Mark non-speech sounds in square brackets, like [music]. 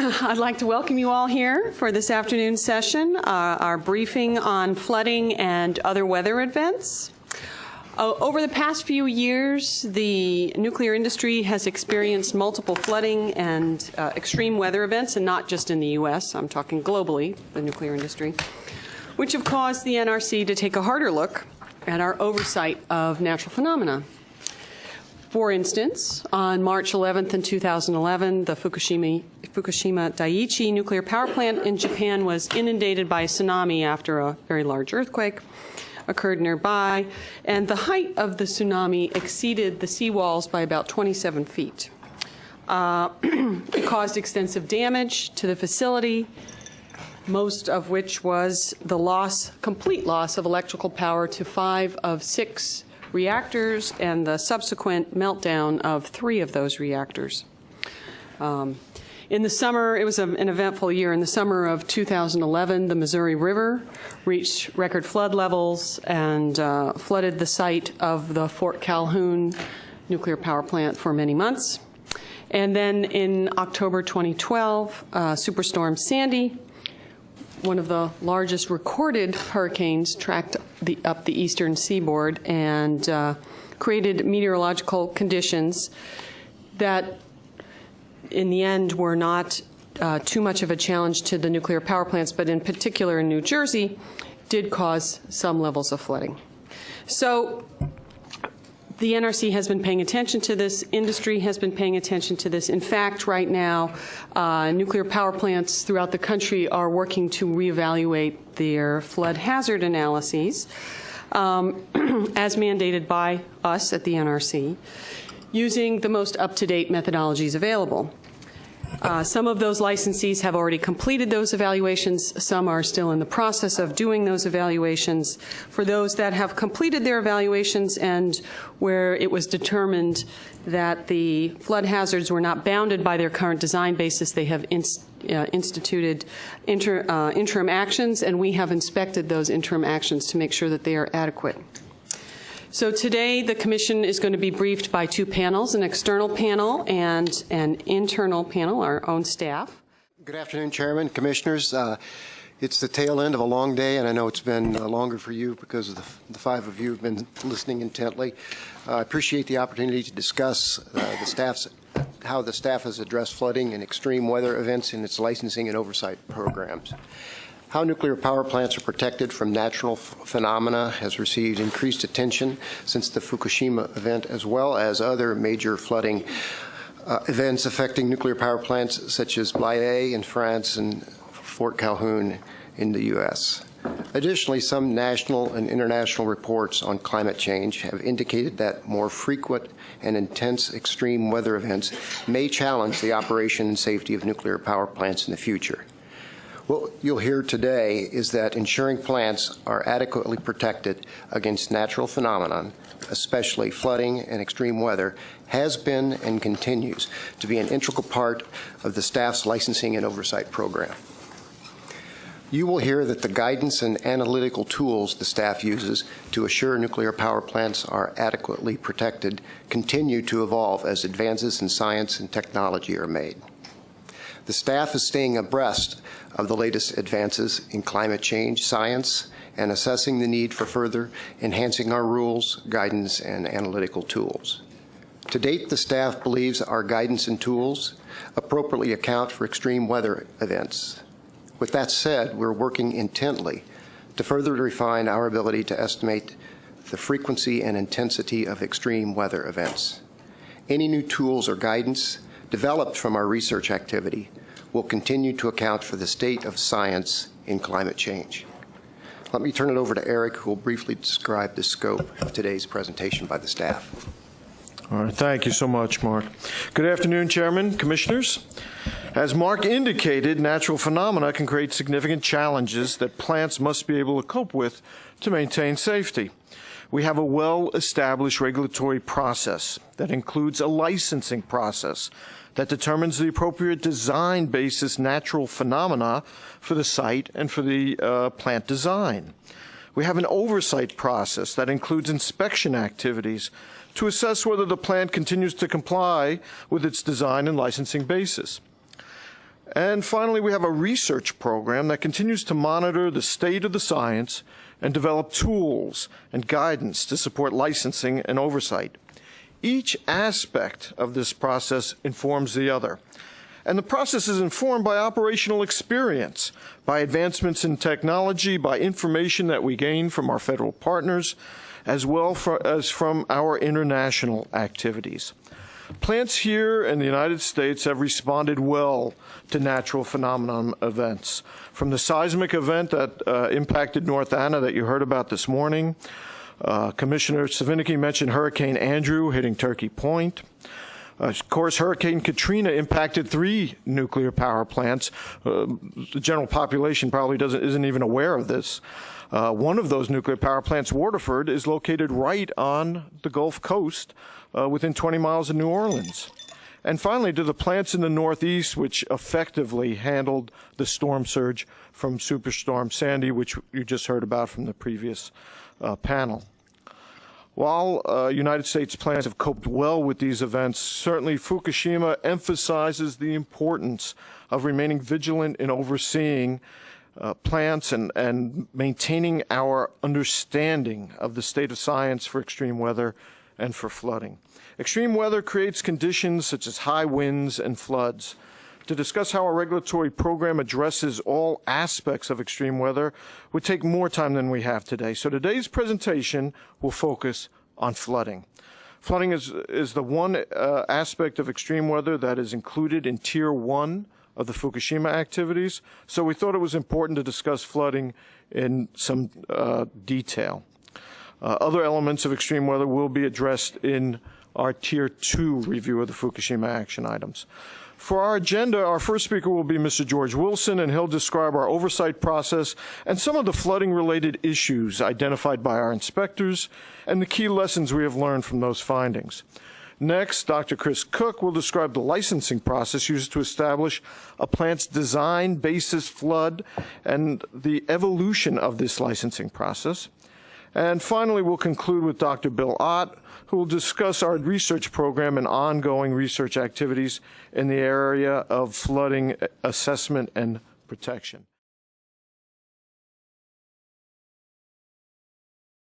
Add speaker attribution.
Speaker 1: [laughs] I'd like to welcome you all here for this afternoon session, uh, our briefing on flooding and other weather events. Uh, over the past few years, the nuclear industry has experienced multiple flooding and uh, extreme weather events, and not just in the U.S., I'm talking globally, the nuclear industry, which have caused the NRC to take a harder look at our oversight of natural phenomena. For instance, on March 11th in 2011, the Fukushima, Fukushima Daiichi nuclear power plant in Japan was inundated by a tsunami after a very large earthquake occurred nearby, and the height of the tsunami exceeded the seawalls by about 27 feet. Uh, [clears throat] it caused extensive damage to the facility, most of which was the loss, complete loss of electrical power to five of six reactors and the subsequent meltdown of three of those reactors. Um, in the summer, it was a, an eventful year. In the summer of 2011, the Missouri River reached record flood levels and uh, flooded the site of the Fort Calhoun nuclear power plant for many months. And then in October 2012, uh, Superstorm Sandy one of the largest recorded hurricanes tracked the, up the eastern seaboard and uh, created meteorological conditions that, in the end, were not uh, too much of a challenge to the nuclear power plants, but in particular in New Jersey, did cause some levels of flooding. So the NRC has been paying attention to this. Industry has been paying attention to this. In fact, right now, uh, nuclear power plants throughout the country are working to reevaluate their flood hazard analyses um, [clears throat] as mandated by us at the NRC using the most up-to-date methodologies available. Uh, some of those licensees have already completed those evaluations. Some are still in the process of doing those evaluations. For those that have completed their evaluations and where it was determined that the flood hazards were not bounded by their current design basis, they have uh, instituted inter uh, interim actions, and we have inspected those interim actions to make sure that they are adequate. So today the commission is going to be briefed by two panels, an external panel and an internal panel, our own staff.
Speaker 2: Good afternoon, Chairman, Commissioners. Uh, it's the tail end of a long day, and I know it's been uh, longer for you because of the, the, five of you have been listening intently. Uh, I appreciate the opportunity to discuss uh, the staff's how the staff has addressed flooding and extreme weather events in its licensing and oversight programs. How nuclear power plants are protected from natural phenomena has received increased attention since the Fukushima event, as well as other major flooding uh, events affecting nuclear power plants such as Blayais in France and Fort Calhoun in the U.S. Additionally, some national and international reports on climate change have indicated that more frequent and intense extreme weather events may challenge the operation and safety of nuclear power plants in the future. What you'll hear today is that ensuring plants are adequately protected against natural phenomenon, especially flooding and extreme weather, has been and continues to be an integral part of the staff's licensing and oversight program. You will hear that the guidance and analytical tools the staff uses to assure nuclear power plants are adequately protected continue to evolve as advances in science and technology are made. The staff is staying abreast of the latest advances in climate change science and assessing the need for further enhancing our rules, guidance, and analytical tools. To date, the staff believes our guidance and tools appropriately account for extreme weather events. With that said, we're working intently to further refine our ability to estimate the frequency and intensity of extreme weather events. Any new tools or guidance developed from our research activity will continue to account for the state of science in climate change. Let me turn it over to Eric, who will briefly describe the scope of today's presentation by the staff.
Speaker 3: All right, thank you so much, Mark. Good afternoon, Chairman, Commissioners. As Mark indicated, natural phenomena can create significant challenges that plants must be able to cope with to maintain safety. We have a well-established regulatory process that includes a licensing process that determines the appropriate design basis natural phenomena for the site and for the uh, plant design. We have an oversight process that includes inspection activities to assess whether the plant continues to comply with its design and licensing basis. And finally, we have a research program that continues to monitor the state of the science and develop tools and guidance to support licensing and oversight. Each aspect of this process informs the other. And the process is informed by operational experience, by advancements in technology, by information that we gain from our federal partners, as well for, as from our international activities. Plants here in the United States have responded well to natural phenomenon events. From the seismic event that uh, impacted North Anna that you heard about this morning, uh, Commissioner Svinicki mentioned Hurricane Andrew hitting Turkey Point. Of course, Hurricane Katrina impacted three nuclear power plants. Uh, the general population probably doesn't isn't even aware of this. Uh, one of those nuclear power plants, Waterford, is located right on the Gulf Coast, uh, within 20 miles of New Orleans. And finally, to the plants in the Northeast, which effectively handled the storm surge from Superstorm Sandy, which you just heard about from the previous uh, panel. While uh, United States plants have coped well with these events, certainly Fukushima emphasizes the importance of remaining vigilant in overseeing uh, plants and, and maintaining our understanding of the state of science for extreme weather and for flooding. Extreme weather creates conditions such as high winds and floods. To discuss how our regulatory program addresses all aspects of extreme weather would take more time than we have today. So today's presentation will focus on flooding. Flooding is, is the one uh, aspect of extreme weather that is included in Tier 1 of the Fukushima activities, so we thought it was important to discuss flooding in some uh, detail. Uh, other elements of extreme weather will be addressed in our Tier 2 review of the Fukushima action items. For our agenda, our first speaker will be Mr. George Wilson, and he'll describe our oversight process and some of the flooding-related issues identified by our inspectors and the key lessons we have learned from those findings. Next, Dr. Chris Cook will describe the licensing process used to establish a plant's design, basis, flood, and the evolution of this licensing process. And finally, we'll conclude with Dr. Bill Ott, who will discuss our research program and ongoing research activities in the area of flooding assessment and protection.